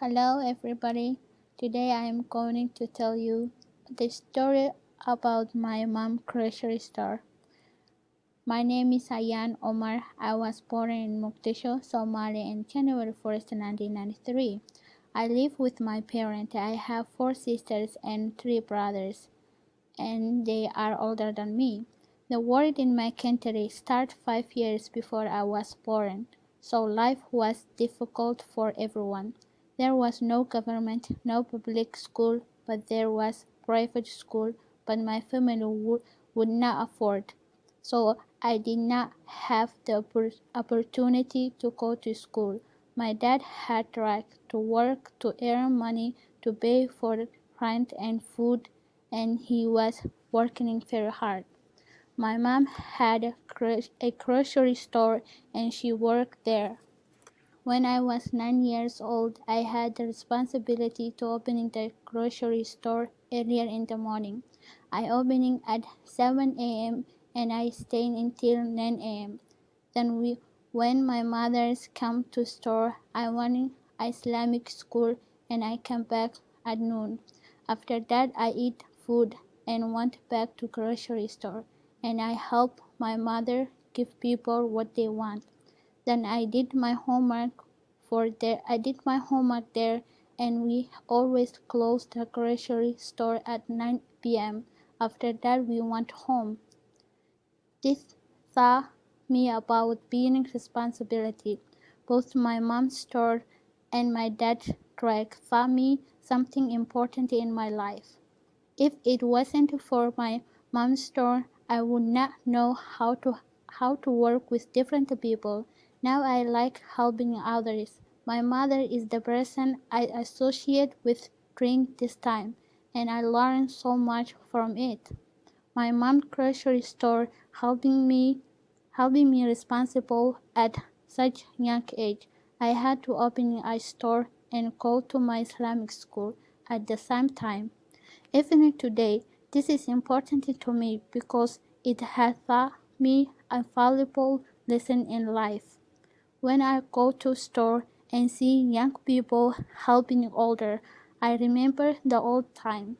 Hello everybody. Today I am going to tell you the story about my mom grocery store. My name is Ayan Omar. I was born in Mogadishu, Somalia on January 1st, 1993. I live with my parents. I have four sisters and three brothers, and they are older than me. The war in my country started five years before I was born, so life was difficult for everyone. There was no government, no public school, but there was private school, but my family would, would not afford. So I did not have the opportunity to go to school. My dad had tried to work to earn money to pay for rent and food, and he was working very hard. My mom had a grocery store and she worked there. When I was nine years old, I had the responsibility to opening the grocery store earlier in the morning. I opening at 7 a.m. and I stayed until 9 a.m. Then we, when my mother's come to store, I went Islamic school and I come back at noon. After that, I eat food and went back to grocery store and I help my mother give people what they want. Then I did my homework for there. I did my homework there and we always closed the grocery store at 9 p.m. After that we went home. This taught me about being responsibility. Both my mom's store and my dad's track taught me something important in my life. If it wasn't for my mom's store, I would not know how to how to work with different people. Now I like helping others. My mother is the person I associate with during this time, and I learned so much from it. My mom's grocery store helping me helping me responsible at such young age. I had to open a store and go to my Islamic school at the same time. Even today, this is important to me because it has taught me a valuable lesson in life. When I go to store and see young people helping older, I remember the old time.